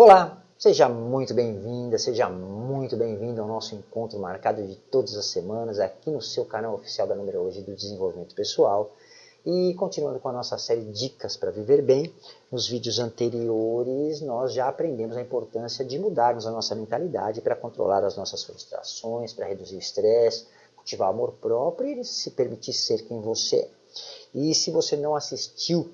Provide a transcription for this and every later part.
Olá, seja muito bem-vinda, seja muito bem-vindo ao nosso encontro marcado de todas as semanas aqui no seu canal oficial da Numerologia do Desenvolvimento Pessoal. E continuando com a nossa série Dicas para Viver Bem, nos vídeos anteriores nós já aprendemos a importância de mudarmos a nossa mentalidade para controlar as nossas frustrações, para reduzir o estresse, cultivar amor próprio e se permitir ser quem você é. E se você não assistiu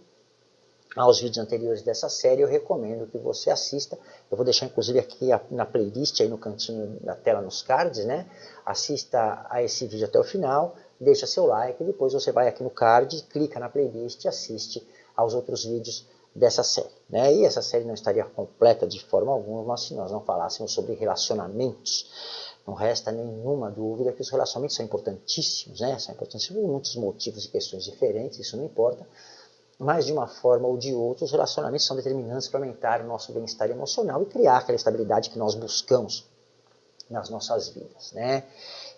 aos vídeos anteriores dessa série, eu recomendo que você assista. Eu vou deixar inclusive aqui na playlist, aí no cantinho da tela, nos cards, né? Assista a esse vídeo até o final, deixa seu like, depois você vai aqui no card, clica na playlist e assiste aos outros vídeos dessa série. Né? E essa série não estaria completa de forma alguma se nós não falássemos sobre relacionamentos. Não resta nenhuma dúvida que os relacionamentos são importantíssimos, né? São importantíssimos por muitos motivos e questões diferentes, isso não importa mas de uma forma ou de outra, os relacionamentos são determinantes para aumentar o nosso bem-estar emocional e criar aquela estabilidade que nós buscamos nas nossas vidas, né?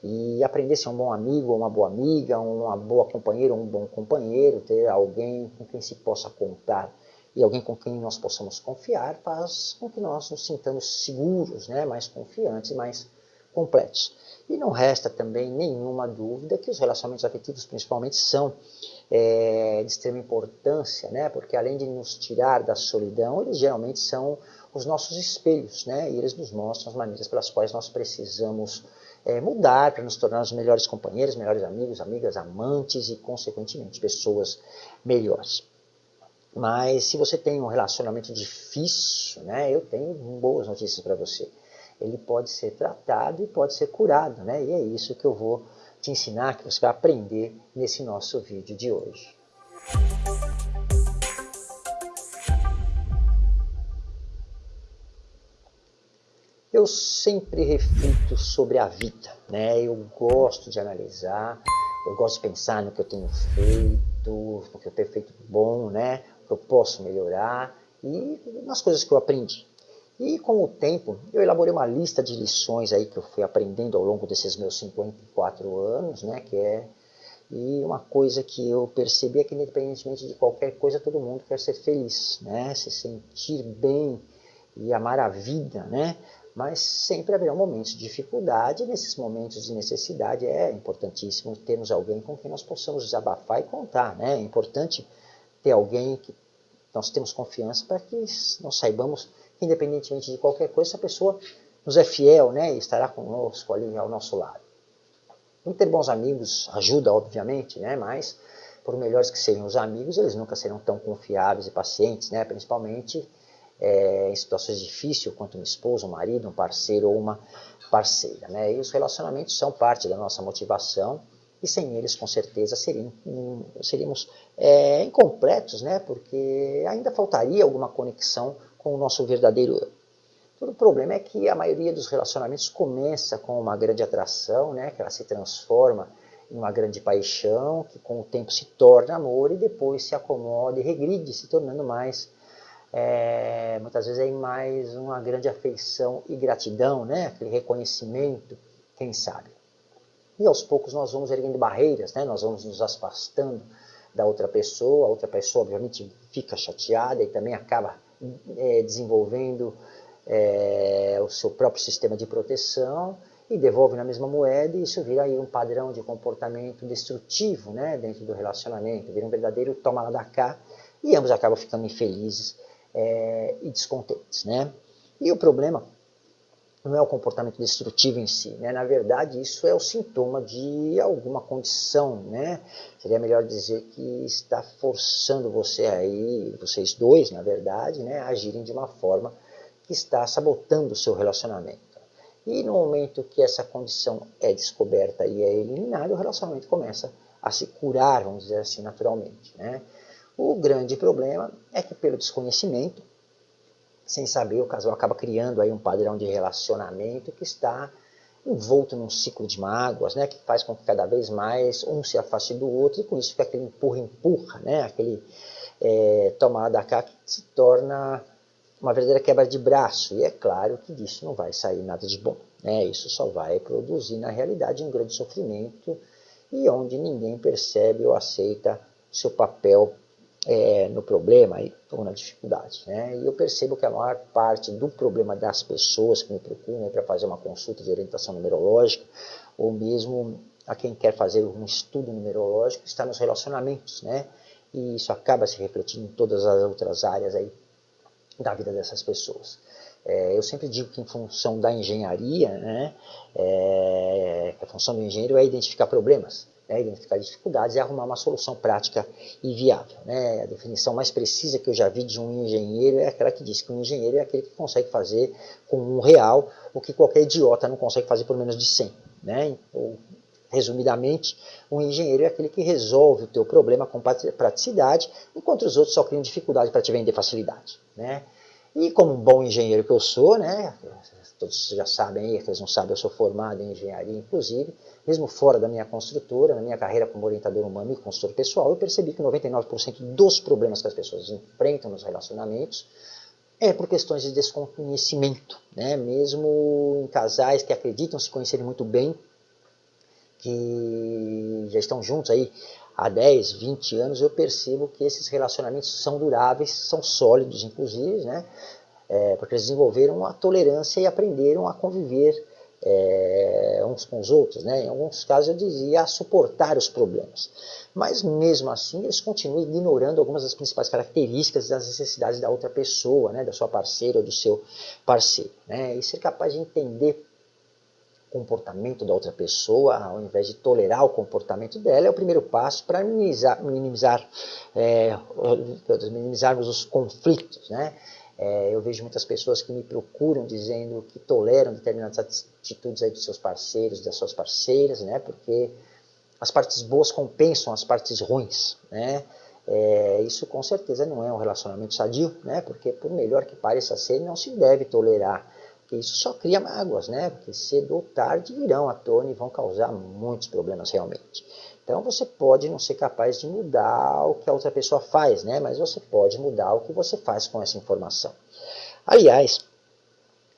E aprender a ser um bom amigo uma boa amiga, uma boa companheira um bom companheiro, ter alguém com quem se possa contar e alguém com quem nós possamos confiar, faz com que nós nos sintamos seguros, né? mais confiantes e mais completos. E não resta também nenhuma dúvida que os relacionamentos afetivos, principalmente, são é, de extrema importância, né? porque além de nos tirar da solidão, eles geralmente são os nossos espelhos, né? e eles nos mostram as maneiras pelas quais nós precisamos é, mudar para nos tornar os melhores companheiros, melhores amigos, amigas, amantes e, consequentemente, pessoas melhores. Mas se você tem um relacionamento difícil, né, eu tenho boas notícias para você ele pode ser tratado e pode ser curado, né? E é isso que eu vou te ensinar, que você vai aprender nesse nosso vídeo de hoje. Eu sempre reflito sobre a vida, né? Eu gosto de analisar, eu gosto de pensar no que eu tenho feito, no que eu tenho feito bom, né? O que eu posso melhorar e nas coisas que eu aprendi. E com o tempo, eu elaborei uma lista de lições aí que eu fui aprendendo ao longo desses meus 54 anos, né, que é e uma coisa que eu percebi é que independentemente de qualquer coisa, todo mundo quer ser feliz, né, se sentir bem e amar a vida, né, mas sempre haverá momentos de dificuldade, nesses momentos de necessidade é importantíssimo termos alguém com quem nós possamos desabafar e contar, né, é importante ter alguém que nós temos confiança para que nós saibamos independentemente de qualquer coisa, essa pessoa nos é fiel né, e estará conosco ali ao nosso lado. E ter bons amigos ajuda, obviamente, né, mas por melhores que sejam os amigos, eles nunca serão tão confiáveis e pacientes, né, principalmente é, em situações difíceis, quanto uma esposa, um marido, um parceiro ou uma parceira. Né, e os relacionamentos são parte da nossa motivação, e sem eles, com certeza, seriam, seríamos é, incompletos, né? porque ainda faltaria alguma conexão com o nosso verdadeiro eu. Todo o problema é que a maioria dos relacionamentos começa com uma grande atração, né, que ela se transforma em uma grande paixão, que com o tempo se torna amor e depois se acomoda e regride, se tornando mais, é, muitas vezes, é mais uma grande afeição e gratidão, né, aquele reconhecimento, quem sabe. E aos poucos nós vamos erguendo barreiras, né, nós vamos nos afastando da outra pessoa, a outra pessoa obviamente fica chateada e também acaba é, desenvolvendo é, o seu próprio sistema de proteção e devolve na mesma moeda e isso vira aí um padrão de comportamento destrutivo né, dentro do relacionamento, vira um verdadeiro toma lá da cá e ambos acabam ficando infelizes é, e descontentes. Né? E o problema não é o comportamento destrutivo em si, né? na verdade isso é o sintoma de alguma condição, né? seria melhor dizer que está forçando você aí, vocês dois na verdade, né? agirem de uma forma que está sabotando o seu relacionamento. E no momento que essa condição é descoberta e é eliminada, o relacionamento começa a se curar, vamos dizer assim, naturalmente. Né? O grande problema é que pelo desconhecimento, sem saber, o casal acaba criando aí um padrão de relacionamento que está envolto num ciclo de mágoas, né, que faz com que cada vez mais um se afaste do outro, e com isso fica aquele empurra-empurra, né, aquele é, tomar cá que se torna uma verdadeira quebra de braço, e é claro que disso não vai sair nada de bom, né, isso só vai produzir na realidade um grande sofrimento, e onde ninguém percebe ou aceita seu papel é, no problema ou na dificuldade. Né? E eu percebo que a maior parte do problema das pessoas que me procuram para fazer uma consulta de orientação numerológica, ou mesmo a quem quer fazer um estudo numerológico, está nos relacionamentos. Né? E isso acaba se refletindo em todas as outras áreas aí da vida dessas pessoas. É, eu sempre digo que em função da engenharia, né, é, a função do engenheiro é identificar problemas né, identificar dificuldades e arrumar uma solução prática e viável. Né? A definição mais precisa que eu já vi de um engenheiro é aquela que diz que um engenheiro é aquele que consegue fazer com um real o que qualquer idiota não consegue fazer por menos de 100. Né? Ou, resumidamente, um engenheiro é aquele que resolve o teu problema com praticidade, enquanto os outros só criam dificuldade para te vender facilidade. Né? E como um bom engenheiro que eu sou, né, todos já sabem aí, aqueles não sabem, eu sou formado em engenharia, inclusive, mesmo fora da minha construtora, na minha carreira como orientador humano e consultor pessoal, eu percebi que 99% dos problemas que as pessoas enfrentam nos relacionamentos é por questões de desconhecimento, né? mesmo em casais que acreditam se conhecerem muito bem, que já estão juntos aí há 10, 20 anos, eu percebo que esses relacionamentos são duráveis, são sólidos inclusive, né? é, porque eles desenvolveram a tolerância e aprenderam a conviver é, uns com os outros, né? em alguns casos eu dizia a suportar os problemas. Mas mesmo assim eles continuam ignorando algumas das principais características das necessidades da outra pessoa, né? da sua parceira ou do seu parceiro. Né? E ser capaz de entender comportamento da outra pessoa, ao invés de tolerar o comportamento dela, é o primeiro passo para minimizar, minimizar é, minimizarmos os conflitos. Né? É, eu vejo muitas pessoas que me procuram dizendo que toleram determinadas atitudes aí dos seus parceiros, das suas parceiras, né? Porque as partes boas compensam as partes ruins, né? É, isso com certeza não é um relacionamento sadio, né? Porque por melhor que pareça ser, não se deve tolerar. Porque isso só cria mágoas, né? Porque cedo ou tarde virão à tona e vão causar muitos problemas realmente. Então você pode não ser capaz de mudar o que a outra pessoa faz, né? mas você pode mudar o que você faz com essa informação. Aliás,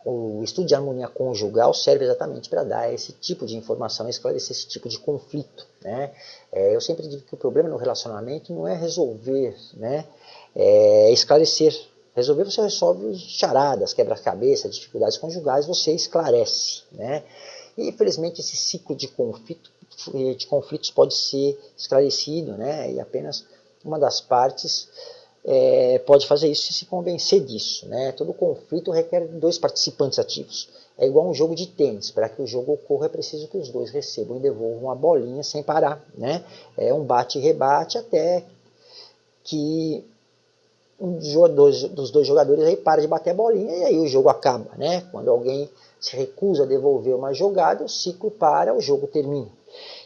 o estudo de harmonia conjugal serve exatamente para dar esse tipo de informação, esclarecer esse tipo de conflito. Né? É, eu sempre digo que o problema no relacionamento não é resolver, né? é esclarecer. Resolver você resolve charadas, quebra-cabeça, dificuldades conjugais, você esclarece. Né? E infelizmente esse ciclo de conflito de conflitos pode ser esclarecido, né? E apenas uma das partes é, pode fazer isso e se convencer disso, né? Todo conflito requer dois participantes ativos. É igual um jogo de tênis. Para que o jogo ocorra é preciso que os dois recebam e devolvam a bolinha sem parar, né? É um bate e rebate até que um dos dois jogadores aí para de bater a bolinha e aí o jogo acaba, né? Quando alguém se recusa a devolver uma jogada, o ciclo para, o jogo termina.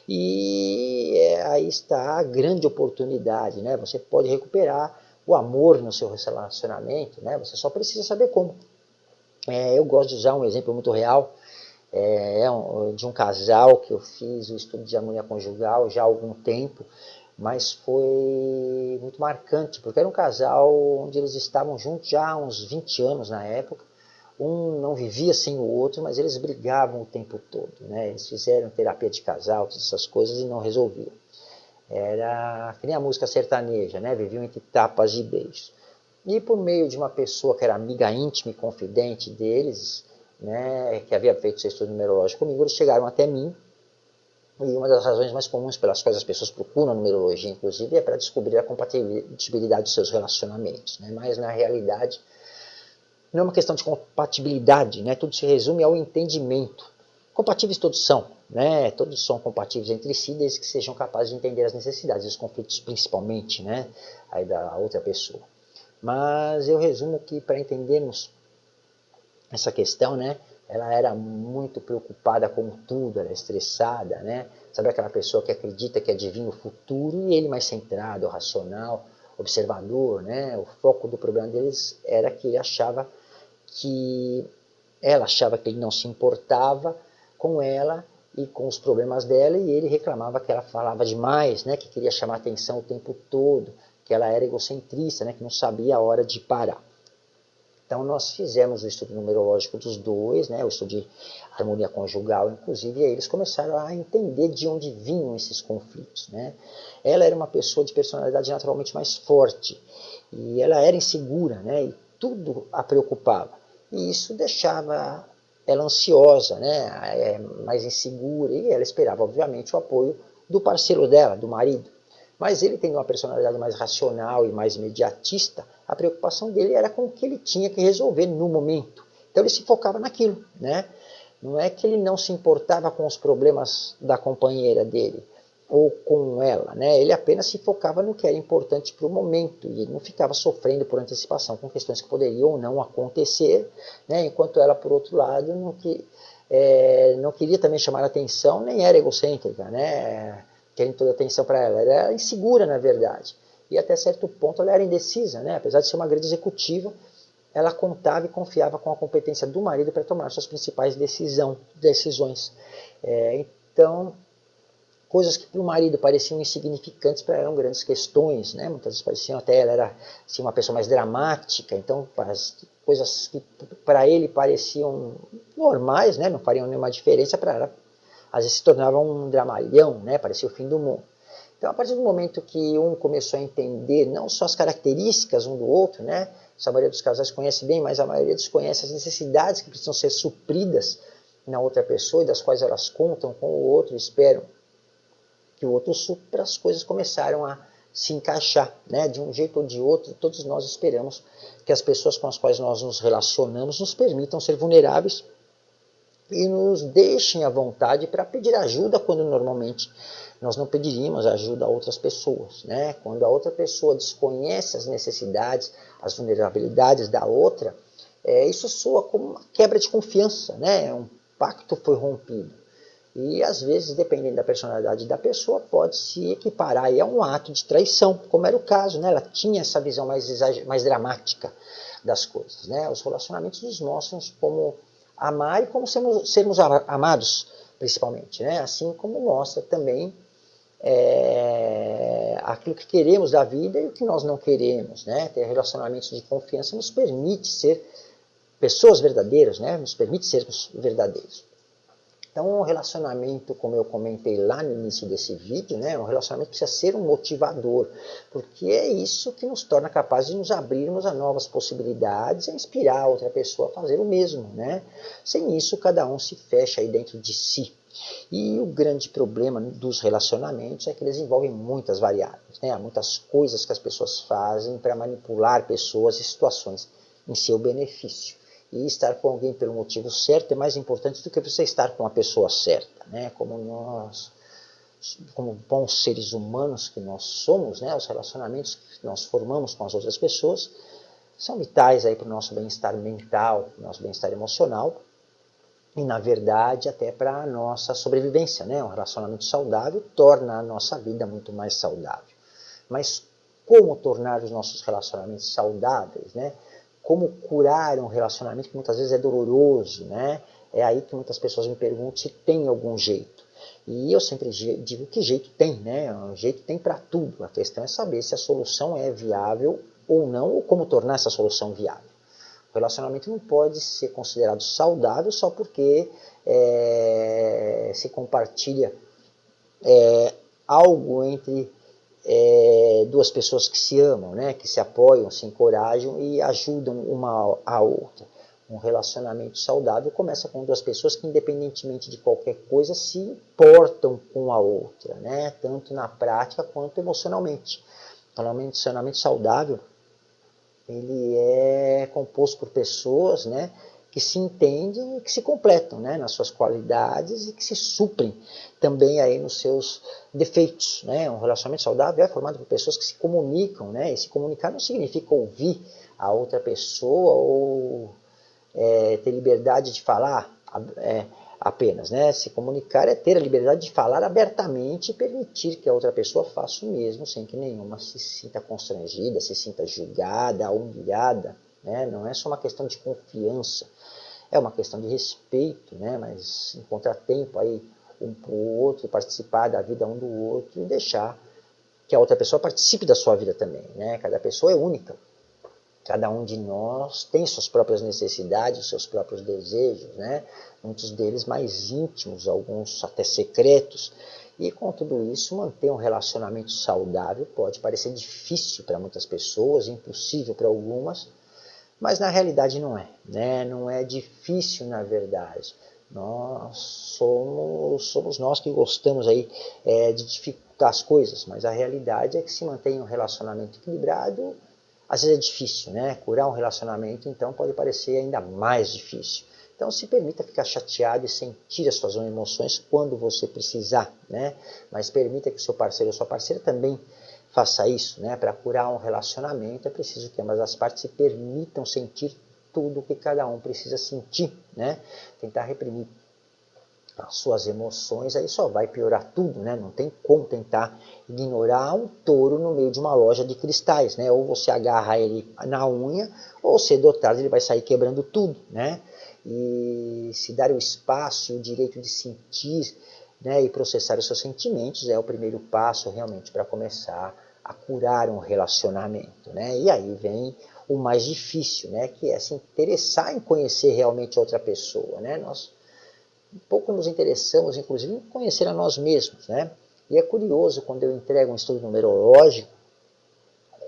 E é, aí está a grande oportunidade, né? Você pode recuperar o amor no seu relacionamento, né? Você só precisa saber como. É, eu gosto de usar um exemplo muito real é, é de um casal que eu fiz o estudo de harmonia conjugal já há algum tempo, mas foi muito marcante, porque era um casal onde eles estavam juntos já há uns 20 anos na época, um não vivia sem o outro, mas eles brigavam o tempo todo. Né? Eles fizeram terapia de casal, todas essas coisas e não resolviam. Era que nem a música sertaneja, né? viviam entre tapas e beijos. E por meio de uma pessoa que era amiga íntima e confidente deles, né, que havia feito seu estudo numerológico comigo, eles chegaram até mim. E uma das razões mais comuns pelas quais as pessoas procuram numerologia, inclusive, é para descobrir a compatibilidade dos seus relacionamentos. Né? Mas, na realidade, não é uma questão de compatibilidade, né? tudo se resume ao entendimento. Compatíveis todos são, né? todos são compatíveis entre si, desde que sejam capazes de entender as necessidades, os conflitos principalmente, né? Aí da outra pessoa. Mas eu resumo que para entendermos essa questão, né? Ela era muito preocupada com tudo, era estressada, né? Sabe aquela pessoa que acredita que adivinha o futuro e ele mais centrado, racional, observador, né? O foco do problema deles era que ele achava que ela achava que ele não se importava com ela e com os problemas dela e ele reclamava que ela falava demais, né, que queria chamar atenção o tempo todo, que ela era egocentrista, né, que não sabia a hora de parar. Então nós fizemos o estudo numerológico dos dois, né, o estudo de harmonia conjugal, inclusive, e aí eles começaram a entender de onde vinham esses conflitos. Né. Ela era uma pessoa de personalidade naturalmente mais forte, e ela era insegura, né, e tudo a preocupava. E isso deixava ela ansiosa, né, é, mais insegura, e ela esperava, obviamente, o apoio do parceiro dela, do marido. Mas ele tendo uma personalidade mais racional e mais imediatista, a preocupação dele era com o que ele tinha que resolver no momento. Então ele se focava naquilo, né? Não é que ele não se importava com os problemas da companheira dele ou com ela, né? Ele apenas se focava no que era importante para o momento e ele não ficava sofrendo por antecipação com questões que poderiam ou não acontecer, né? Enquanto ela, por outro lado, não, que, é, não queria também chamar atenção, nem era egocêntrica, né? Querendo toda atenção para ela era insegura na verdade e até certo ponto ela era indecisa, né? apesar de ser uma grande executiva, ela contava e confiava com a competência do marido para tomar suas principais decisão, decisões. É, então, coisas que para o marido pareciam insignificantes, para eram grandes questões, né? muitas vezes pareciam até, ela era assim, uma pessoa mais dramática, então as coisas que para ele pareciam normais, né? não fariam nenhuma diferença, para ela às vezes se tornavam um dramalhão, né? parecia o fim do mundo. Então, a partir do momento que um começou a entender não só as características um do outro, né? A maioria dos casais conhece bem, mas a maioria desconhece as necessidades que precisam ser supridas na outra pessoa e das quais elas contam com o outro esperam que o outro supra, as coisas começaram a se encaixar, né? De um jeito ou de outro, todos nós esperamos que as pessoas com as quais nós nos relacionamos nos permitam ser vulneráveis e nos deixem à vontade para pedir ajuda quando normalmente nós não pediríamos ajuda a outras pessoas. Né? Quando a outra pessoa desconhece as necessidades, as vulnerabilidades da outra, é, isso soa como uma quebra de confiança, né? um pacto foi rompido. E às vezes, dependendo da personalidade da pessoa, pode se equiparar a um ato de traição, como era o caso, né? ela tinha essa visão mais, mais dramática das coisas. Né? Os relacionamentos nos mostram como amar e como sermos, sermos amados, principalmente. Né? Assim como mostra também é, aquilo que queremos da vida e o que nós não queremos. Né? Ter relacionamentos de confiança nos permite ser pessoas verdadeiras, né? nos permite sermos verdadeiros. Então, um relacionamento, como eu comentei lá no início desse vídeo, né, um relacionamento precisa ser um motivador, porque é isso que nos torna capazes de nos abrirmos a novas possibilidades e inspirar outra pessoa a fazer o mesmo. Né? Sem isso, cada um se fecha aí dentro de si. E o grande problema dos relacionamentos é que eles envolvem muitas variáveis, né? Há muitas coisas que as pessoas fazem para manipular pessoas e situações em seu benefício. E estar com alguém pelo motivo certo é mais importante do que você estar com a pessoa certa, né? Como nós, como bons seres humanos que nós somos, né? Os relacionamentos que nós formamos com as outras pessoas são vitais para o nosso bem-estar mental, nosso bem-estar emocional, e, na verdade, até para a nossa sobrevivência. Né? Um relacionamento saudável torna a nossa vida muito mais saudável. Mas como tornar os nossos relacionamentos saudáveis? Né? Como curar um relacionamento que muitas vezes é doloroso? Né? É aí que muitas pessoas me perguntam se tem algum jeito. E eu sempre digo que jeito tem, né? Um jeito tem para tudo. A questão é saber se a solução é viável ou não, ou como tornar essa solução viável. O relacionamento não pode ser considerado saudável só porque é, se compartilha é, algo entre é, duas pessoas que se amam, né, que se apoiam, se encorajam e ajudam uma a outra. Um relacionamento saudável começa com duas pessoas que, independentemente de qualquer coisa, se importam com a outra, né, tanto na prática quanto emocionalmente. Então, um relacionamento saudável ele é composto por pessoas né, que se entendem e que se completam né, nas suas qualidades e que se suprem também aí nos seus defeitos. Né? Um relacionamento saudável é formado por pessoas que se comunicam, né? e se comunicar não significa ouvir a outra pessoa ou é, ter liberdade de falar, é, apenas. Né? Se comunicar é ter a liberdade de falar abertamente e permitir que a outra pessoa faça o mesmo, sem que nenhuma se sinta constrangida, se sinta julgada, humilhada. Né? Não é só uma questão de confiança, é uma questão de respeito, né? mas encontrar tempo aí um para o outro, participar da vida um do outro e deixar que a outra pessoa participe da sua vida também. Né? Cada pessoa é única. Cada um de nós tem suas próprias necessidades, seus próprios desejos, né? muitos deles mais íntimos, alguns até secretos. E com tudo isso, manter um relacionamento saudável pode parecer difícil para muitas pessoas, impossível para algumas, mas na realidade não é. Né? Não é difícil na verdade. Nós somos, somos nós que gostamos aí é, de dificultar as coisas, mas a realidade é que se mantém um relacionamento equilibrado, às vezes é difícil, né? Curar um relacionamento, então, pode parecer ainda mais difícil. Então, se permita ficar chateado e sentir as suas emoções quando você precisar, né? Mas permita que o seu parceiro ou sua parceira também faça isso, né? Para curar um relacionamento é preciso que ambas as partes se permitam sentir tudo o que cada um precisa sentir, né? Tentar reprimir as suas emoções, aí só vai piorar tudo, né? Não tem como tentar ignorar um touro no meio de uma loja de cristais, né? Ou você agarra ele na unha, ou cedo ou tarde ele vai sair quebrando tudo, né? E se dar o espaço e o direito de sentir né, e processar os seus sentimentos é o primeiro passo realmente para começar a curar um relacionamento, né? E aí vem o mais difícil, né? Que é se interessar em conhecer realmente outra pessoa, né? Nós pouco nos interessamos, inclusive, em conhecer a nós mesmos. Né? E é curioso quando eu entrego um estudo numerológico,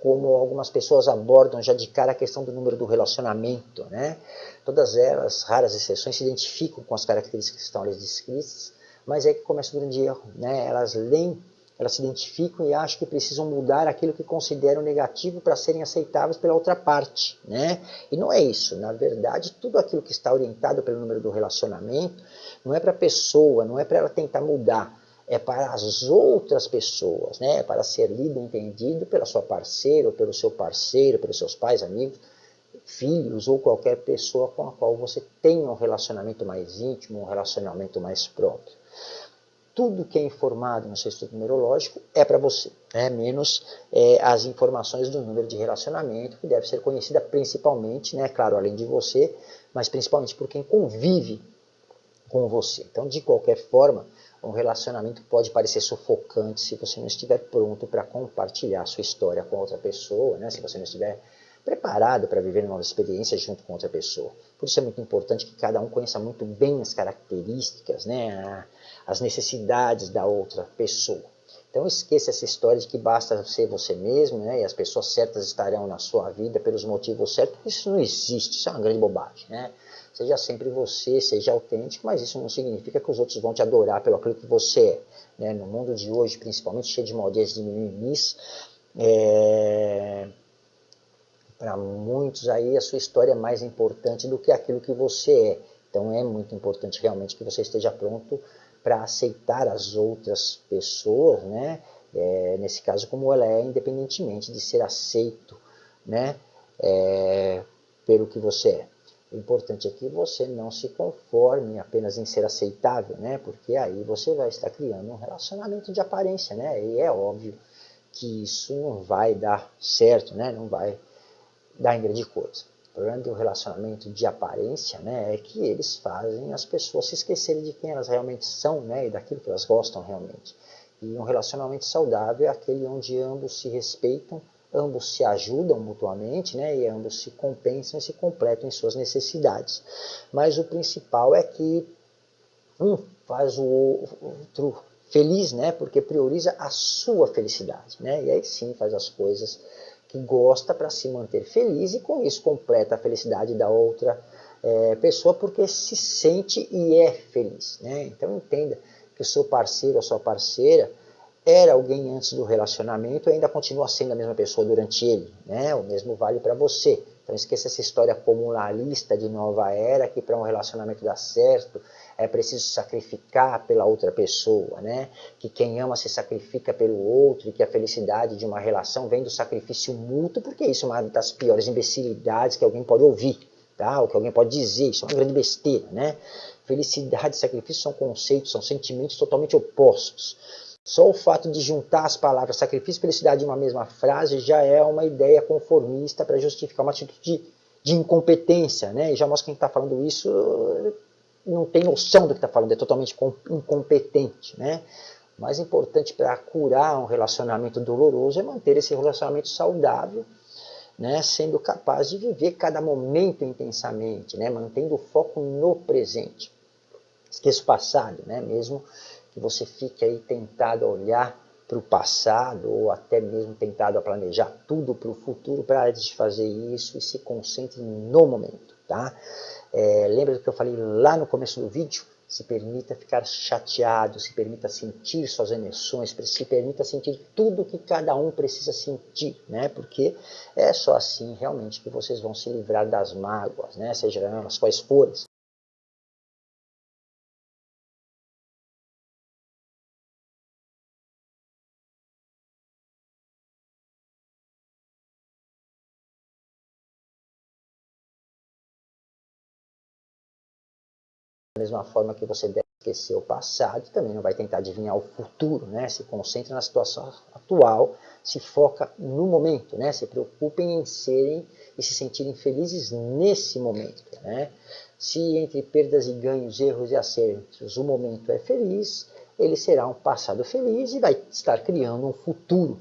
como algumas pessoas abordam já de cara a questão do número do relacionamento. Né? Todas elas, raras exceções, se identificam com as características que estão ali descritas, mas é que começa o grande erro. Né? Elas leem elas se identificam e acham que precisam mudar aquilo que consideram negativo para serem aceitáveis pela outra parte. Né? E não é isso. Na verdade, tudo aquilo que está orientado pelo número do relacionamento não é para a pessoa, não é para ela tentar mudar. É para as outras pessoas, né? é para ser lido e entendido pela sua parceira, ou pelo seu parceiro, pelos seus pais, amigos, filhos ou qualquer pessoa com a qual você tenha um relacionamento mais íntimo, um relacionamento mais próprio tudo que é informado no seu estudo numerológico é para você, né? menos é, as informações do número de relacionamento, que deve ser conhecida principalmente, né, claro, além de você, mas principalmente por quem convive com você. Então, de qualquer forma, um relacionamento pode parecer sufocante se você não estiver pronto para compartilhar sua história com outra pessoa, né? se você não estiver preparado para viver novas experiências junto com outra pessoa. Por isso é muito importante que cada um conheça muito bem as características, né, as necessidades da outra pessoa. Então esqueça essa história de que basta ser você mesmo né, e as pessoas certas estarão na sua vida pelos motivos certos. Isso não existe, isso é uma grande bobagem. Né? Seja sempre você, seja autêntico, mas isso não significa que os outros vão te adorar pelo aquilo que você é. Né? No mundo de hoje, principalmente cheio de modélias de mimimis, é... para muitos aí a sua história é mais importante do que aquilo que você é. Então é muito importante realmente que você esteja pronto para aceitar as outras pessoas, né? É, nesse caso como ela é, independentemente de ser aceito, né? É, pelo que você é. O importante é que você não se conforme apenas em ser aceitável, né? Porque aí você vai estar criando um relacionamento de aparência, né? E é óbvio que isso não vai dar certo, né? Não vai dar em grande coisa. O problema do relacionamento de aparência né, é que eles fazem as pessoas se esquecerem de quem elas realmente são né, e daquilo que elas gostam realmente. E um relacionamento saudável é aquele onde ambos se respeitam, ambos se ajudam mutuamente né, e ambos se compensam e se completam em suas necessidades. Mas o principal é que um faz o outro feliz, né, porque prioriza a sua felicidade. Né, e aí sim faz as coisas que gosta para se manter feliz e com isso completa a felicidade da outra é, pessoa porque se sente e é feliz. Né? Então entenda que o seu parceiro ou sua parceira era alguém antes do relacionamento e ainda continua sendo a mesma pessoa durante ele. Né? O mesmo vale para você. Então esqueça essa história comunalista de nova era, que para um relacionamento dar certo é preciso sacrificar pela outra pessoa, né? que quem ama se sacrifica pelo outro e que a felicidade de uma relação vem do sacrifício mútuo, porque isso é uma das piores imbecilidades que alguém pode ouvir, tá? ou que alguém pode dizer, isso é uma grande besteira. Né? Felicidade e sacrifício são conceitos, são sentimentos totalmente opostos. Só o fato de juntar as palavras sacrifício e felicidade em uma mesma frase já é uma ideia conformista para justificar uma atitude de, de, incompetência, né? E já mostra que quem está falando isso não tem noção do que está falando, é totalmente incompetente, né? O mais importante para curar um relacionamento doloroso é manter esse relacionamento saudável né, sendo capaz de viver cada momento intensamente, né, mantendo o foco no presente. Esqueça o passado, né, mesmo que você fique aí tentado a olhar para o passado ou até mesmo tentado a planejar tudo para o futuro, para de fazer isso e se concentre no momento. Tá? É, lembra do que eu falei lá no começo do vídeo? se permita ficar chateado, se permita sentir suas emoções, se permita sentir tudo que cada um precisa sentir, né? Porque é só assim realmente que vocês vão se livrar das mágoas, né? Seja elas quais forem. Mesma forma que você deve esquecer o passado, também não vai tentar adivinhar o futuro, né? Se concentra na situação atual, se foca no momento, né? Se preocupem em serem e se sentirem felizes nesse momento, né? Se entre perdas e ganhos, erros e acertos, o momento é feliz, ele será um passado feliz e vai estar criando um futuro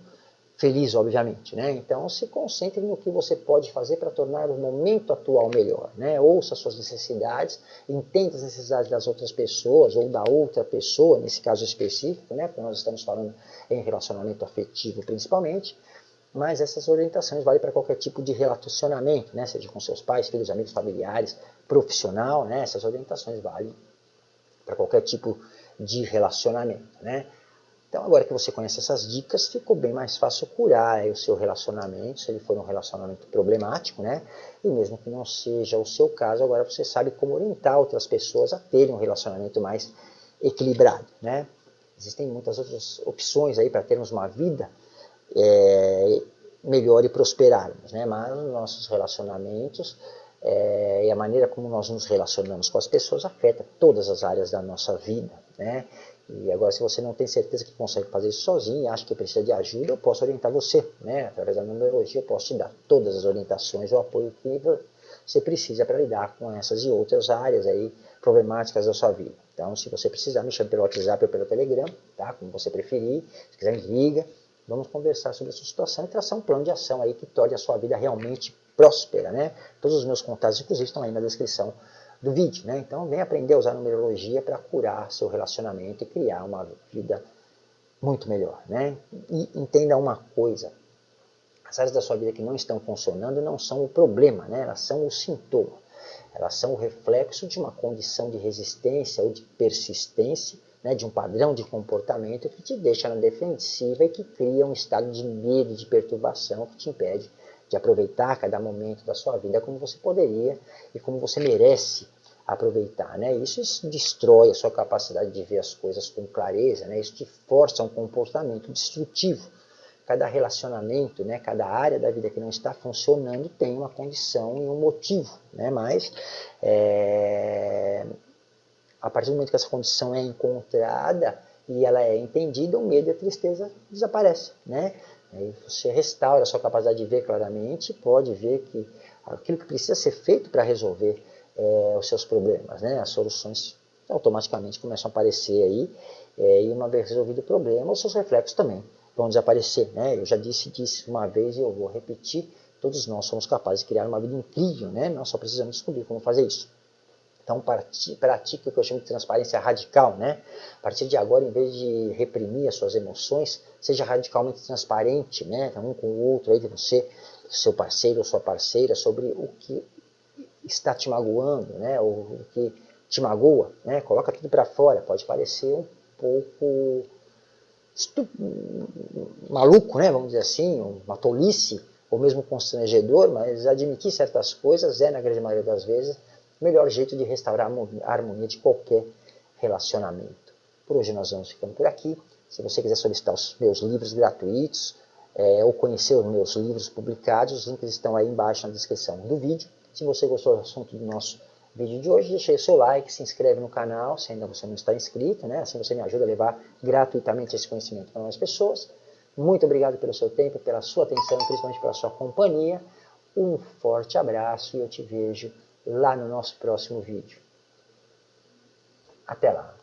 feliz, obviamente. Né? Então, se concentre no que você pode fazer para tornar o momento atual melhor. Né? Ouça suas necessidades, entenda as necessidades das outras pessoas ou da outra pessoa, nesse caso específico, né? porque nós estamos falando em relacionamento afetivo principalmente, mas essas orientações valem para qualquer tipo de relacionamento, né? seja com seus pais, filhos, amigos, familiares, profissional, né? essas orientações valem para qualquer tipo de relacionamento. Né? Então, agora que você conhece essas dicas, ficou bem mais fácil curar o seu relacionamento, se ele for um relacionamento problemático, né? E mesmo que não seja o seu caso, agora você sabe como orientar outras pessoas a terem um relacionamento mais equilibrado, né? Existem muitas outras opções aí para termos uma vida é, melhor e prosperarmos, né? Mas os nossos relacionamentos é, e a maneira como nós nos relacionamos com as pessoas afeta todas as áreas da nossa vida, né? E agora, se você não tem certeza que consegue fazer isso sozinho e acha que precisa de ajuda, eu posso orientar você, né? Através da numerologia, eu posso te dar todas as orientações o apoio que você precisa para lidar com essas e outras áreas aí problemáticas da sua vida. Então, se você precisar, me chame pelo WhatsApp ou pelo Telegram, tá? Como você preferir. Se quiser, me liga. Vamos conversar sobre a sua situação e traçar um plano de ação aí que torne a sua vida realmente próspera, né? Todos os meus contatos, inclusive, estão aí na descrição do vídeo. Né? Então, vem aprender a usar numerologia para curar seu relacionamento e criar uma vida muito melhor. Né? E entenda uma coisa, as áreas da sua vida que não estão funcionando não são o problema, né? elas são o sintoma. Elas são o reflexo de uma condição de resistência ou de persistência, né, de um padrão de comportamento que te deixa na defensiva e que cria um estado de medo, de perturbação que te impede de aproveitar cada momento da sua vida como você poderia e como você merece aproveitar. Né? Isso destrói a sua capacidade de ver as coisas com clareza, né? isso te força a um comportamento destrutivo. Cada relacionamento, né, cada área da vida que não está funcionando tem uma condição e um motivo, né? mas é... a partir do momento que essa condição é encontrada e ela é entendida, o medo e a tristeza desaparecem. Né? Aí você restaura a sua capacidade de ver claramente, pode ver que aquilo que precisa ser feito para resolver é, os seus problemas, né? as soluções automaticamente começam a aparecer aí, é, e uma vez resolvido o problema, os seus reflexos também vão desaparecer. Né? Eu já disse disso uma vez e eu vou repetir, todos nós somos capazes de criar uma vida incrível, né? nós só precisamos descobrir como fazer isso. Então pratique o que eu chamo de transparência radical, né? A partir de agora, em vez de reprimir as suas emoções, seja radicalmente transparente, né? Um com o outro, aí de você, seu parceiro ou sua parceira, sobre o que está te magoando, né? Ou que te magoa, né? Coloca tudo para fora. Pode parecer um pouco maluco, né? Vamos dizer assim, uma tolice, ou mesmo constrangedor, mas admitir certas coisas é, na grande maioria das vezes, o melhor jeito de restaurar a harmonia de qualquer relacionamento. Por hoje nós vamos ficando por aqui. Se você quiser solicitar os meus livros gratuitos é, ou conhecer os meus livros publicados, os links estão aí embaixo na descrição do vídeo. Se você gostou do assunto do nosso vídeo de hoje, deixe aí seu like, se inscreve no canal, se ainda você não está inscrito, né? assim você me ajuda a levar gratuitamente esse conhecimento para mais pessoas. Muito obrigado pelo seu tempo, pela sua atenção principalmente pela sua companhia. Um forte abraço e eu te vejo lá no nosso próximo vídeo. Até lá!